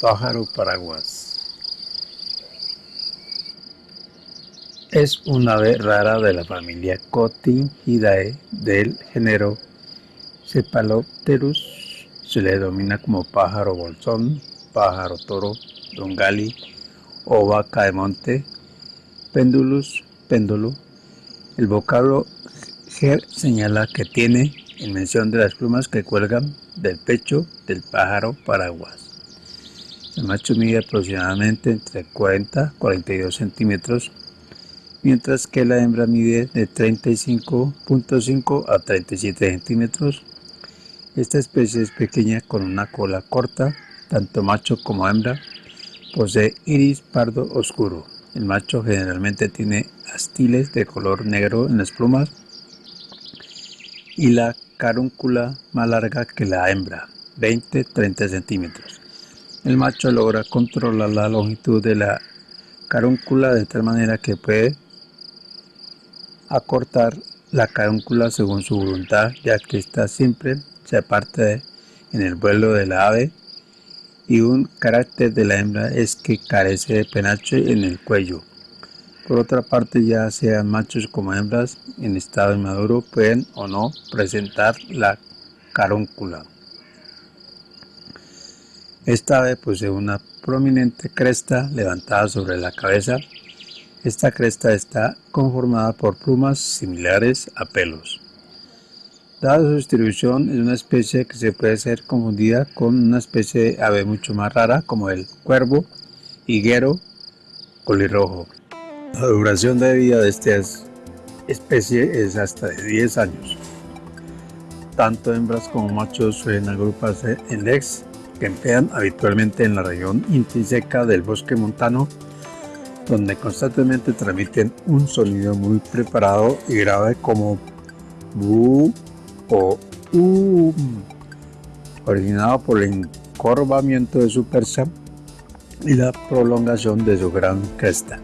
Pájaro paraguas Es un ave rara de la familia Cotingidae del género Cephalopterus. Se le denomina como pájaro bolsón, pájaro toro, dongali o vaca de monte, pendulus, péndulo. El vocablo ger señala que tiene en mención de las plumas que cuelgan del pecho del pájaro paraguas. El macho mide aproximadamente entre 40 y 42 centímetros, mientras que la hembra mide de 35.5 a 37 centímetros. Esta especie es pequeña con una cola corta, tanto macho como hembra. Posee iris pardo oscuro. El macho generalmente tiene de color negro en las plumas y la carúncula más larga que la hembra, 20-30 centímetros. El macho logra controlar la longitud de la carúncula de tal manera que puede acortar la carúncula según su voluntad, ya que esta siempre se aparte en el vuelo de la ave y un carácter de la hembra es que carece de penacho en el cuello. Por otra parte, ya sean machos como hembras en estado inmaduro pueden o no presentar la carúncula. Esta ave posee una prominente cresta levantada sobre la cabeza. Esta cresta está conformada por plumas similares a pelos. Dada su distribución, es una especie que se puede ser confundida con una especie de ave mucho más rara como el cuervo, higuero, colirrojo. La duración de vida de esta especie es hasta de 10 años. Tanto hembras como machos suelen agruparse en lex que emplean habitualmente en la región intrínseca del bosque montano, donde constantemente transmiten un sonido muy preparado y grave como bu o um, originado por el encorvamiento de su percha y la prolongación de su gran cresta.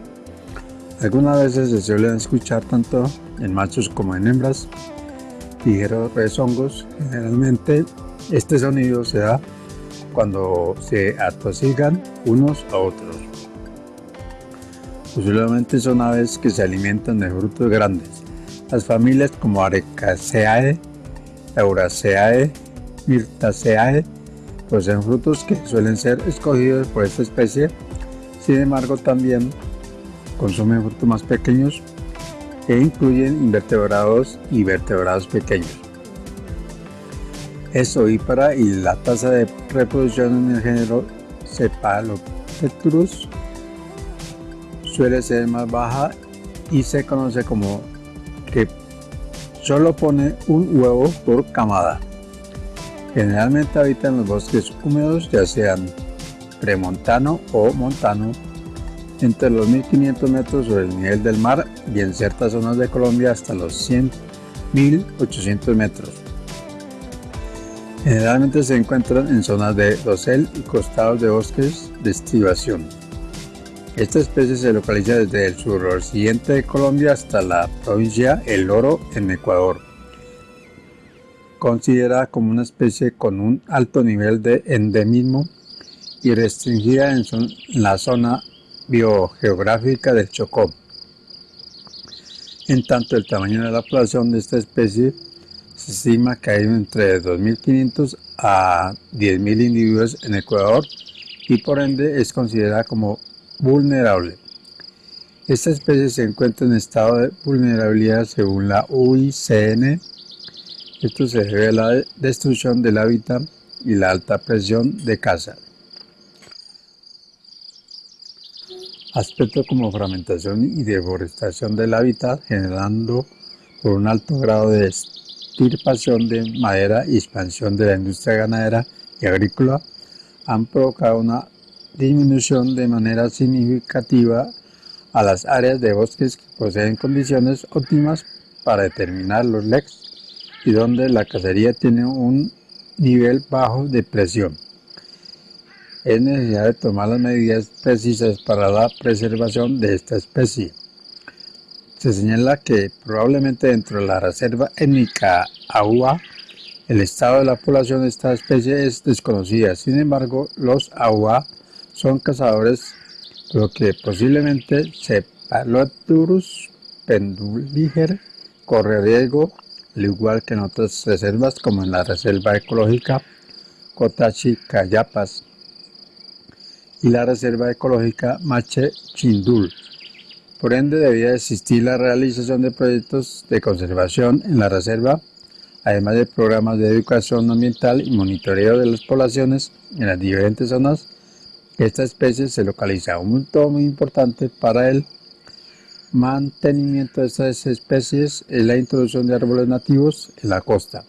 Algunas veces se suelen escuchar tanto en machos como en hembras, ligeros rezongos. Generalmente este sonido se da cuando se atosigan unos a otros. Posiblemente son aves que se alimentan de frutos grandes. Las familias como Arecaceae, Euraceae, Myrtaceae poseen frutos que suelen ser escogidos por esta especie. Sin embargo, también consumen frutos más pequeños e incluyen invertebrados y vertebrados pequeños es ovípara y la tasa de reproducción en el género Cephalopterus suele ser más baja y se conoce como que solo pone un huevo por camada. Generalmente habita en los bosques húmedos, ya sean premontano o montano, entre los 1500 metros sobre el nivel del mar y en ciertas zonas de Colombia hasta los 100 1800 metros. Generalmente se encuentran en zonas de dosel y costados de bosques de estribación. Esta especie se localiza desde el suroccidente de Colombia hasta la provincia El Oro en Ecuador. Considerada como una especie con un alto nivel de endemismo y restringida en, la zona biogeográfica del Chocó. En tanto, el tamaño de la población de esta especie se estima que hay entre 2.500 a 10.000 individuos en Ecuador y por ende es considerada como vulnerable. Esta especie se encuentra en estado de vulnerabilidad según la UICN. Esto se debe a la destrucción del hábitat y la alta presión de caza. Aspectos como fragmentación y deforestación del hábitat generando por un alto grado de extirpación de madera y expansión de la industria ganadera y agrícola han provocado una disminución de manera significativa a las áreas de bosques que poseen condiciones óptimas para determinar los LECs y donde la cacería tiene un nivel bajo de presión. Es necesario tomar las medidas precisas para la preservación de esta especie. Se señala que probablemente dentro de la reserva étnica Agua, el estado de la población de esta especie es desconocida. Sin embargo, los Agua son cazadores, lo que posiblemente Cephalodurus penduliger corre riesgo, al igual que en otras reservas como en la reserva ecológica Cotachi Cayapas y la reserva ecológica Mache Chindul. Por ende, debía existir la realización de proyectos de conservación en la reserva, además de programas de educación ambiental y monitoreo de las poblaciones en las diferentes zonas. Esta especie se localiza un punto muy importante para el mantenimiento de estas especies es la introducción de árboles nativos en la costa.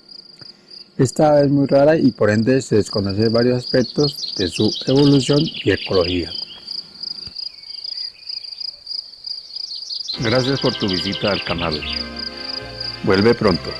Esta es muy rara y por ende se desconocen varios aspectos de su evolución y ecología. Gracias por tu visita al canal. Vuelve pronto.